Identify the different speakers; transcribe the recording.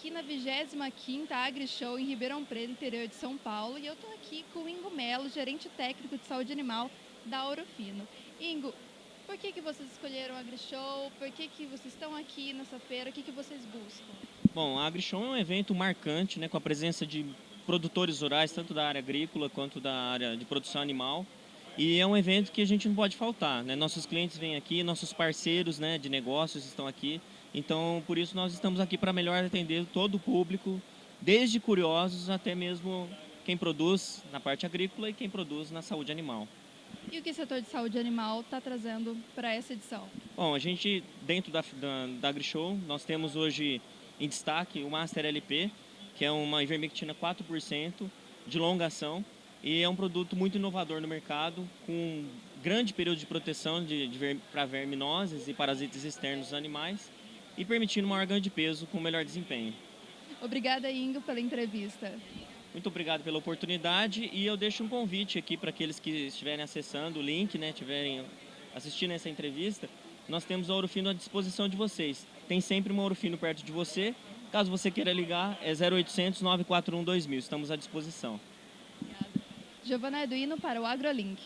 Speaker 1: 25ª AgriShow em Ribeirão Preto, interior de São Paulo, e eu estou aqui com o Ingo Melo, gerente técnico de saúde animal da Orofino. Ingo, por que, que vocês escolheram a AgriShow? Por que, que vocês estão aqui nessa feira? O que, que vocês buscam?
Speaker 2: Bom, a AgriShow é um evento marcante, né, com a presença de produtores rurais, tanto da área agrícola quanto da área de produção animal. E é um evento que a gente não pode faltar. Né? Nossos clientes vêm aqui, nossos parceiros né, de negócios estão aqui. Então, por isso, nós estamos aqui para melhor atender todo o público, desde curiosos até mesmo quem produz na parte agrícola e quem produz na saúde animal.
Speaker 1: E o que o setor de saúde animal está trazendo para essa edição?
Speaker 2: Bom, a gente, dentro da, da, da AgriShow, nós temos hoje em destaque o Master LP, que é uma ivermectina 4% de longa ação e é um produto muito inovador no mercado, com grande período de proteção de, de ver, para verminoses e parasitas externos dos animais e permitindo maior ganho de peso com melhor desempenho.
Speaker 1: Obrigada, Ingo, pela entrevista.
Speaker 2: Muito obrigado pela oportunidade e eu deixo um convite aqui para aqueles que estiverem acessando o link, né, estiverem assistindo essa entrevista. Nós temos a Ourofino à disposição de vocês. Tem sempre uma Ourofino perto de você. Caso você queira ligar, é 0800 941 2000. Estamos à disposição.
Speaker 1: Giovana Eduino para o AgroLink.